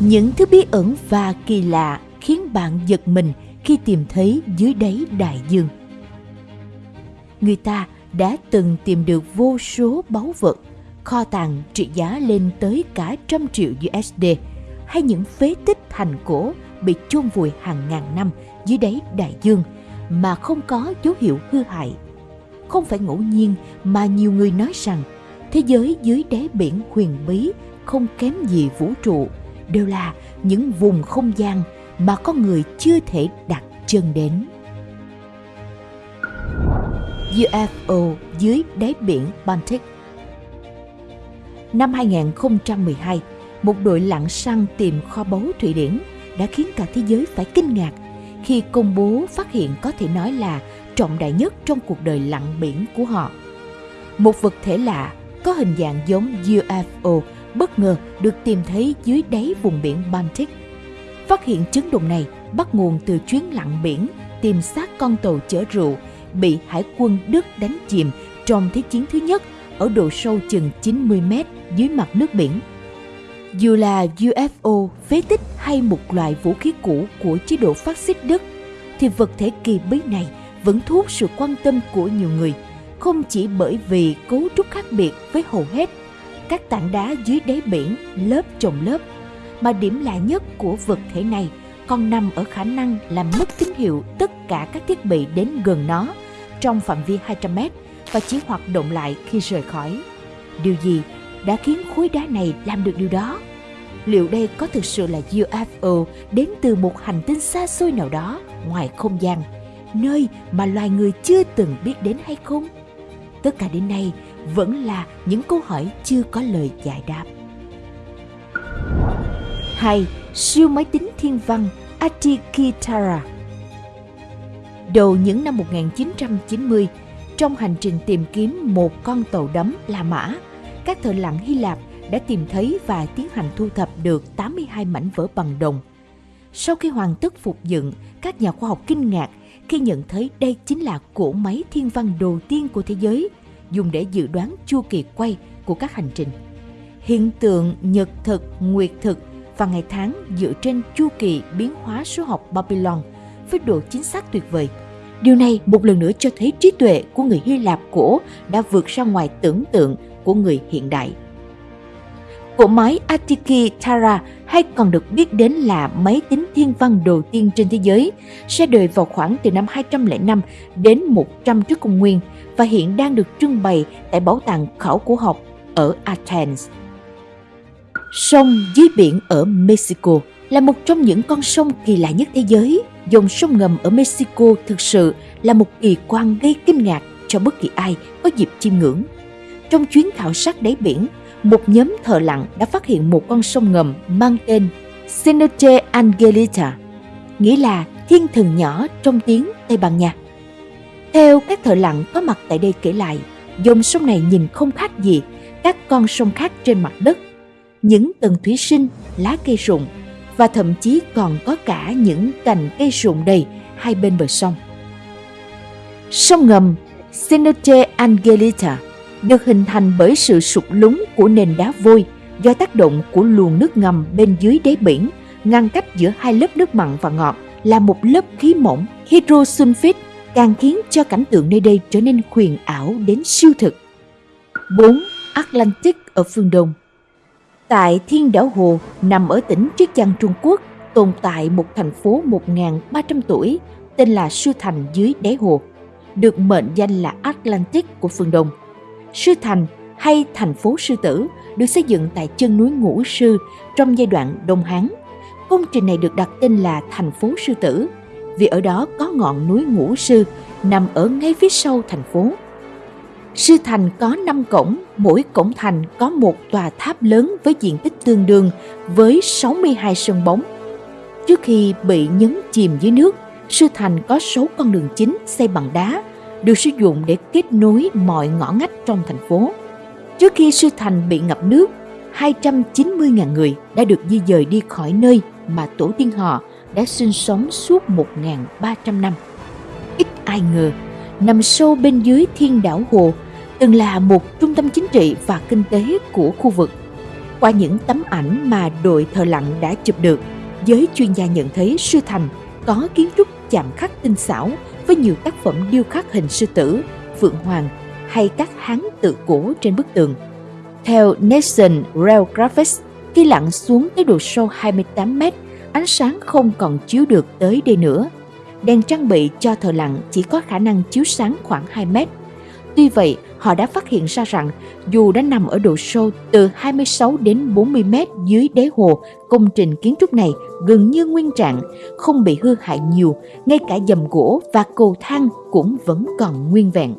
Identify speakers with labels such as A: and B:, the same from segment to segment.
A: Những thứ bí ẩn và kỳ lạ khiến bạn giật mình khi tìm thấy dưới đáy đại dương. Người ta đã từng tìm được vô số báu vật, kho tàng trị giá lên tới cả trăm triệu USD hay những phế tích thành cổ bị chôn vùi hàng ngàn năm dưới đáy đại dương mà không có dấu hiệu hư hại. Không phải ngẫu nhiên mà nhiều người nói rằng thế giới dưới đáy biển huyền bí không kém gì vũ trụ đều là những vùng không gian mà con người chưa thể đặt chân đến. UFO dưới đáy biển Baltic Năm 2012, một đội lặn săn tìm kho báu Thụy Điển đã khiến cả thế giới phải kinh ngạc khi công bố phát hiện có thể nói là trọng đại nhất trong cuộc đời lặn biển của họ. Một vật thể lạ có hình dạng giống UFO bất ngờ được tìm thấy dưới đáy vùng biển Baltic. Phát hiện chấn động này bắt nguồn từ chuyến lặn biển tìm xác con tàu chở rượu bị hải quân Đức đánh chìm trong Thế chiến thứ nhất ở độ sâu chừng 90 mét dưới mặt nước biển. Dù là UFO, phế tích hay một loại vũ khí cũ của chế độ phát xít Đức, thì vật thể kỳ bí này vẫn thu hút sự quan tâm của nhiều người, không chỉ bởi vì cấu trúc khác biệt với hầu hết các tảng đá dưới đáy biển lớp chồng lớp, mà điểm lạ nhất của vật thể này còn nằm ở khả năng làm mất tín hiệu tất cả các thiết bị đến gần nó trong phạm vi 200 mét và chỉ hoạt động lại khi rời khỏi. Điều gì đã khiến khối đá này làm được điều đó? Liệu đây có thực sự là UFO đến từ một hành tinh xa xôi nào đó ngoài không gian, nơi mà loài người chưa từng biết đến hay không? Tất cả đến nay vẫn là những câu hỏi chưa có lời giải đáp. 2. Siêu máy tính thiên văn Atikitara Đầu những năm 1990, trong hành trình tìm kiếm một con tàu đắm La Mã, các thợ lặn Hy Lạp đã tìm thấy và tiến hành thu thập được 82 mảnh vỡ bằng đồng. Sau khi hoàn tất phục dựng, các nhà khoa học kinh ngạc khi nhận thấy đây chính là cỗ máy thiên văn đầu tiên của thế giới, dùng để dự đoán chu kỳ quay của các hành trình. Hiện tượng nhật thực, nguyệt thực và ngày tháng dựa trên chu kỳ biến hóa số học Babylon với độ chính xác tuyệt vời. Điều này một lần nữa cho thấy trí tuệ của người Hy Lạp cổ đã vượt ra ngoài tưởng tượng của người hiện đại. Cỗ máy Atiki Tara hay còn được biết đến là máy tính thiên văn đầu tiên trên thế giới, ra đời vào khoảng từ năm 205 đến 100 trước công nguyên và hiện đang được trưng bày tại Bảo tàng Khảo cổ học ở Athens. Sông dưới biển ở Mexico là một trong những con sông kỳ lạ nhất thế giới. Dòng sông ngầm ở Mexico thực sự là một kỳ quan gây kinh ngạc cho bất kỳ ai có dịp chiêm ngưỡng. Trong chuyến khảo sát đáy biển, một nhóm thợ lặn đã phát hiện một con sông ngầm mang tên Sinoche Angelita, nghĩa là thiên thần nhỏ trong tiếng Tây Ban Nha. Theo các thợ lặn có mặt tại đây kể lại, dòng sông này nhìn không khác gì các con sông khác trên mặt đất. Những tầng thủy sinh, lá cây rụng và thậm chí còn có cả những cành cây rụng đầy hai bên bờ sông. Sông ngầm Sinoche Angelita được hình thành bởi sự sụt lún của nền đá vôi do tác động của luồng nước ngầm bên dưới đáy biển ngăn cách giữa hai lớp nước mặn và ngọt là một lớp khí mỏng hydrosulfide càng khiến cho cảnh tượng nơi đây trở nên huyền ảo đến siêu thực. 4. Atlantic ở phương Đông Tại Thiên Đảo Hồ nằm ở tỉnh Triết Giang Trung Quốc tồn tại một thành phố 1.300 tuổi tên là Sư Thành dưới đáy hồ, được mệnh danh là Atlantic của phương Đông. Sư Thành hay thành phố Sư Tử được xây dựng tại chân núi Ngũ Sư trong giai đoạn Đông Hán. Công trình này được đặt tên là thành phố Sư Tử vì ở đó có ngọn núi Ngũ Sư nằm ở ngay phía sau thành phố. Sư thành có 5 cổng, mỗi cổng thành có một tòa tháp lớn với diện tích tương đương với 62 sân bóng. Trước khi bị nhấn chìm dưới nước, sư thành có 6 con đường chính xây bằng đá, được sử dụng để kết nối mọi ngõ ngách trong thành phố. Trước khi sư thành bị ngập nước, 290.000 người đã được di dời đi khỏi nơi mà tổ tiên họ đã sinh sống suốt 1.300 năm. Ít ai ngờ, nằm sâu bên dưới thiên đảo Hồ, từng là một trung tâm chính trị và kinh tế của khu vực. Qua những tấm ảnh mà đội thợ lặn đã chụp được, giới chuyên gia nhận thấy sư thành có kiến trúc chạm khắc tinh xảo với nhiều tác phẩm điêu khắc hình sư tử, phượng hoàng hay các hán tự cổ trên bức tường. Theo Nation Rail Graphics, khi lặn xuống tới độ sâu 28 mét, ánh sáng không còn chiếu được tới đây nữa. Đèn trang bị cho thợ lặn chỉ có khả năng chiếu sáng khoảng 2 mét. Tuy vậy, họ đã phát hiện ra rằng dù đã nằm ở độ sâu từ 26 đến 40 mét dưới đáy hồ, công trình kiến trúc này gần như nguyên trạng, không bị hư hại nhiều, ngay cả dầm gỗ và cầu thang cũng vẫn còn nguyên vẹn.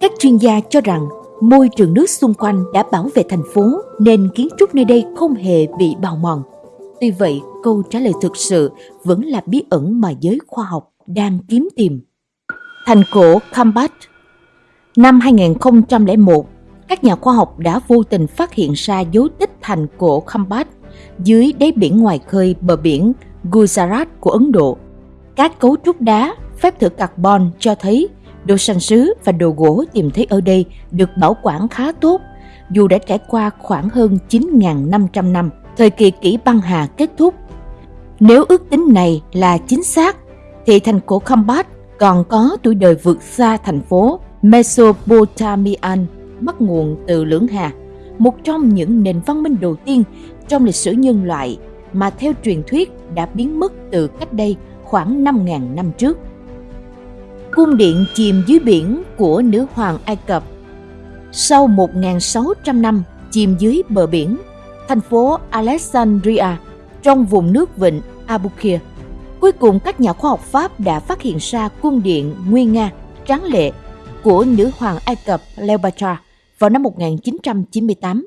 A: Các chuyên gia cho rằng môi trường nước xung quanh đã bảo vệ thành phố nên kiến trúc nơi đây không hề bị bào mòn. Tuy vậy, câu trả lời thực sự vẫn là bí ẩn mà giới khoa học đang kiếm tìm. Thành cổ Kambat Năm 2001, các nhà khoa học đã vô tình phát hiện ra dấu tích thành cổ Khambat dưới đáy biển ngoài khơi bờ biển Gujarat của Ấn Độ. Các cấu trúc đá, phép thử carbon cho thấy đồ sành sứ và đồ gỗ tìm thấy ở đây được bảo quản khá tốt, dù đã trải qua khoảng hơn 9.500 năm, thời kỳ kỷ băng hà kết thúc. Nếu ước tính này là chính xác, thì thành cổ Khambat còn có tuổi đời vượt xa thành phố Mesopotamian bắt nguồn từ Lưỡng Hà, một trong những nền văn minh đầu tiên trong lịch sử nhân loại mà theo truyền thuyết đã biến mất từ cách đây khoảng 5.000 năm trước. Cung điện chìm dưới biển của nữ hoàng Ai Cập Sau 1.600 năm chìm dưới bờ biển, thành phố Alexandria trong vùng nước vịnh Abukir. Cuối cùng các nhà khoa học Pháp đã phát hiện ra cung điện nguyên nga tráng lệ của nữ hoàng Ai Cập Cleopatra vào năm 1998.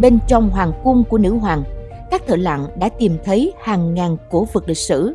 A: Bên trong hoàng cung của nữ hoàng, các thợ lặn đã tìm thấy hàng ngàn cổ vật lịch sử.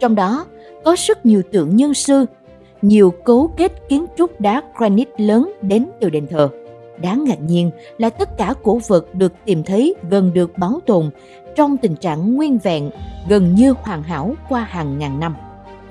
A: Trong đó có rất nhiều tượng nhân sư, nhiều cấu kết kiến trúc đá granite lớn đến từ đền thờ. Đáng ngạc nhiên là tất cả cổ vật được tìm thấy gần được bảo tồn trong tình trạng nguyên vẹn, gần như hoàn hảo qua hàng ngàn năm.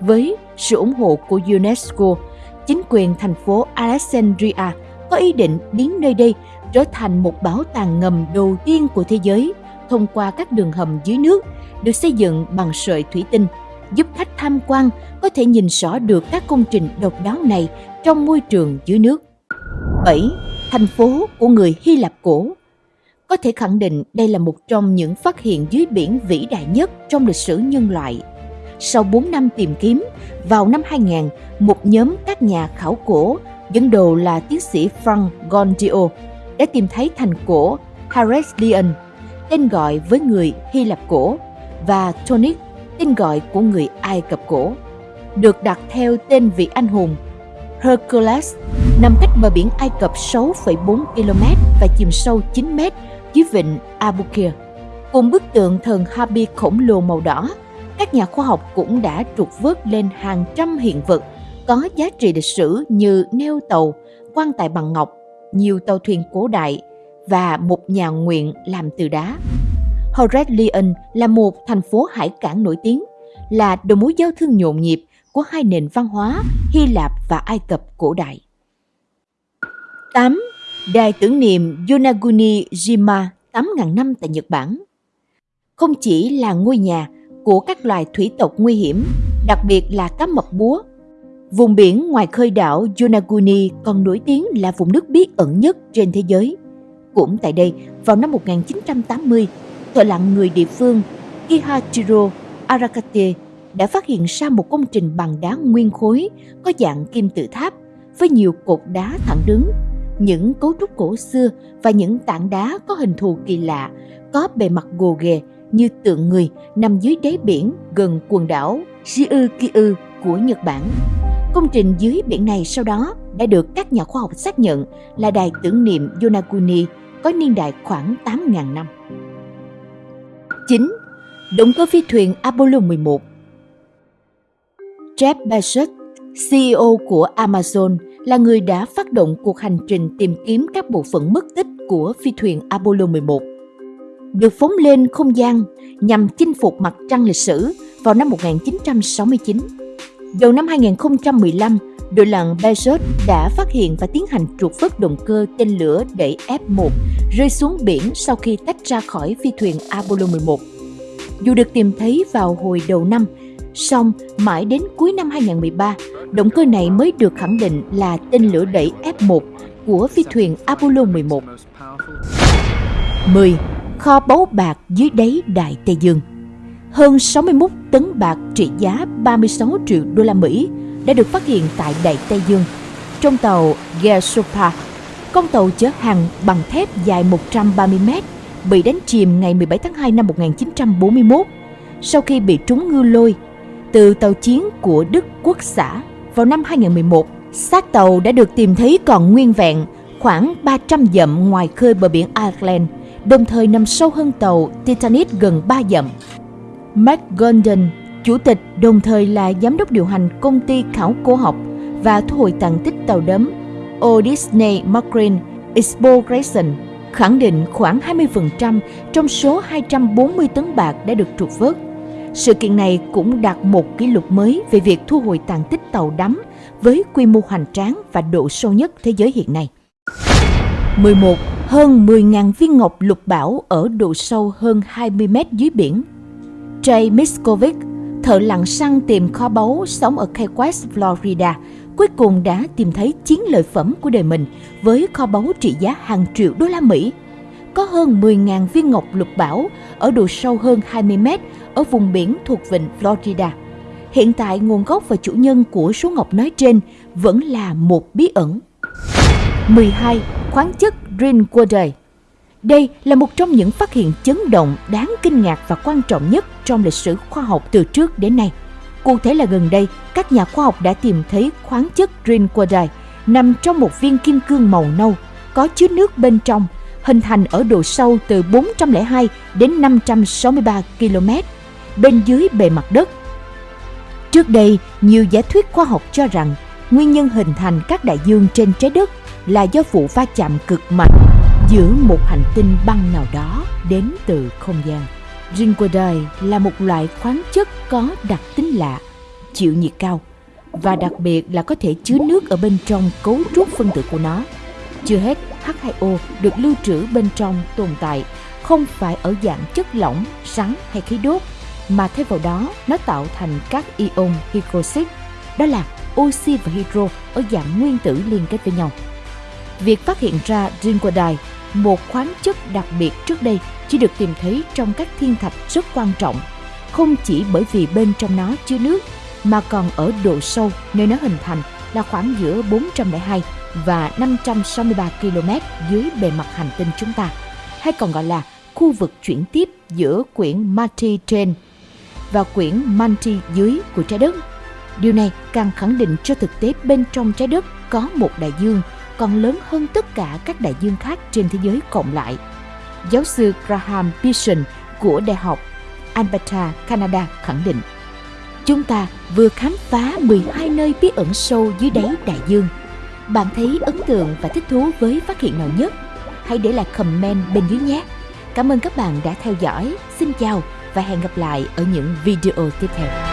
A: Với sự ủng hộ của UNESCO, chính quyền thành phố Alexandria có ý định biến nơi đây trở thành một bảo tàng ngầm đầu tiên của thế giới thông qua các đường hầm dưới nước được xây dựng bằng sợi thủy tinh, giúp khách tham quan có thể nhìn rõ được các công trình độc đáo này trong môi trường dưới nước. 7. Thành phố của người Hy Lạp cổ Có thể khẳng định đây là một trong những phát hiện dưới biển vĩ đại nhất trong lịch sử nhân loại. Sau 4 năm tìm kiếm, vào năm 2000, một nhóm các nhà khảo cổ dẫn đầu là tiến sĩ Frank Gondio đã tìm thấy thành cổ Harestlion, tên gọi với người Hy Lạp cổ, và Tonic, tên gọi của người Ai Cập cổ, được đặt theo tên vị anh hùng Hercules nằm cách bờ biển Ai Cập 6,4 km và chìm sâu 9 m dưới vịnh Abukir. Cùng bức tượng thần Habi khổng lồ màu đỏ, các nhà khoa học cũng đã trục vớt lên hàng trăm hiện vật có giá trị lịch sử như neo tàu, quan tài bằng ngọc, nhiều tàu thuyền cổ đại và một nhà nguyện làm từ đá. Heraclion là một thành phố hải cảng nổi tiếng, là đầu mối giao thương nhộn nhịp của hai nền văn hóa Hy Lạp và Ai Cập cổ đại. 8. Đài tưởng niệm Yonaguni Jima 8.000 năm tại Nhật Bản Không chỉ là ngôi nhà của các loài thủy tộc nguy hiểm, đặc biệt là cá mập búa Vùng biển ngoài khơi đảo Yonaguni còn nổi tiếng là vùng nước bí ẩn nhất trên thế giới. Cũng tại đây, vào năm 1980, thợ lặn người địa phương Kihachiro Arakate đã phát hiện ra một công trình bằng đá nguyên khối có dạng kim tự tháp với nhiều cột đá thẳng đứng, những cấu trúc cổ xưa và những tảng đá có hình thù kỳ lạ, có bề mặt gồ ghề như tượng người nằm dưới đáy biển gần quần đảo Ryukyu của Nhật Bản. Công trình dưới biển này sau đó đã được các nhà khoa học xác nhận là đài tưởng niệm Yonaguni có niên đại khoảng 8.000 năm. 9. Động cơ phi thuyền Apollo 11 Jeff Bezos, CEO của Amazon, là người đã phát động cuộc hành trình tìm kiếm các bộ phận mất tích của phi thuyền Apollo 11. Được phóng lên không gian nhằm chinh phục mặt trăng lịch sử vào năm 1969 Đầu năm 2015, đội lặn Bezos đã phát hiện và tiến hành trục vớt động cơ tên lửa đẩy F-1 rơi xuống biển sau khi tách ra khỏi phi thuyền Apollo 11. Dù được tìm thấy vào hồi đầu năm, song mãi đến cuối năm 2013, động cơ này mới được khẳng định là tên lửa đẩy F-1 của phi thuyền Apollo 11. 10. Kho báu bạc dưới đáy Đại Tây Dương Hơn 61 tấn bạc trị giá 36 triệu đô la Mỹ đã được phát hiện tại Đại Tây Dương trong tàu Gersopa. Con tàu chở hàng bằng thép dài 130 mét bị đánh chìm ngày 17 tháng 2 năm 1941 sau khi bị trúng ngư lôi từ tàu chiến của Đức Quốc xã vào năm 2011. Xác tàu đã được tìm thấy còn nguyên vẹn khoảng 300 dặm ngoài khơi bờ biển Ireland, đồng thời nằm sâu hơn tàu Titanic gần 3 dặm. Mark Gordon, chủ tịch đồng thời là giám đốc điều hành công ty khảo cổ học và thu hồi tàn tích tàu đắm O Disney Marine Exploration khẳng định khoảng 20% trong số 240 tấn bạc đã được trục vớt. Sự kiện này cũng đạt một kỷ lục mới về việc thu hồi tàn tích tàu đắm với quy mô hoành tráng và độ sâu nhất thế giới hiện nay. 11. Hơn 10.000 viên ngọc lục bảo ở độ sâu hơn 20 mét dưới biển. Jay Miskovic, thợ lặn săn tìm kho báu sống ở Key West, Florida, cuối cùng đã tìm thấy chiến lợi phẩm của đời mình với kho báu trị giá hàng triệu đô la Mỹ. Có hơn 10.000 viên ngọc lục bảo ở độ sâu hơn 20 mét ở vùng biển thuộc vịnh Florida. Hiện tại nguồn gốc và chủ nhân của số ngọc nói trên vẫn là một bí ẩn. 12. Khoáng chất Drinkwater Đây là một trong những phát hiện chấn động đáng kinh ngạc và quan trọng nhất trong lịch sử khoa học từ trước đến nay. Cụ thể là gần đây, các nhà khoa học đã tìm thấy khoáng chất Drinkwater nằm trong một viên kim cương màu nâu, có chứa nước bên trong, hình thành ở độ sâu từ 402 đến 563 km bên dưới bề mặt đất. Trước đây, nhiều giả thuyết khoa học cho rằng nguyên nhân hình thành các đại dương trên trái đất là do vụ va chạm cực mạnh giữa một hành tinh băng nào đó đến từ không gian. Zinquidite là một loại khoáng chất có đặc tính lạ, chịu nhiệt cao và đặc biệt là có thể chứa nước ở bên trong cấu trúc phân tử của nó. Chưa hết, H2O được lưu trữ bên trong tồn tại không phải ở dạng chất lỏng, sắn hay khí đốt, mà thay vào đó nó tạo thành các ion hydroxit, đó là oxy và hydro ở dạng nguyên tử liên kết với nhau. Việc phát hiện ra zinquidite, một khoáng chất đặc biệt trước đây chỉ được tìm thấy trong các thiên thạch rất quan trọng, không chỉ bởi vì bên trong nó chứa nước mà còn ở độ sâu nơi nó hình thành là khoảng giữa 402 và 563 km dưới bề mặt hành tinh chúng ta, hay còn gọi là khu vực chuyển tiếp giữa quyển Marty trên và quyển Manti dưới của trái đất. Điều này càng khẳng định cho thực tế bên trong trái đất có một đại dương còn lớn hơn tất cả các đại dương khác trên thế giới cộng lại. Giáo sư Graham Pearson của Đại học Alberta, Canada khẳng định Chúng ta vừa khám phá 12 nơi bí ẩn sâu dưới đáy đại dương. Bạn thấy ấn tượng và thích thú với phát hiện nào nhất? Hãy để lại comment bên dưới nhé. Cảm ơn các bạn đã theo dõi. Xin chào và hẹn gặp lại ở những video tiếp theo.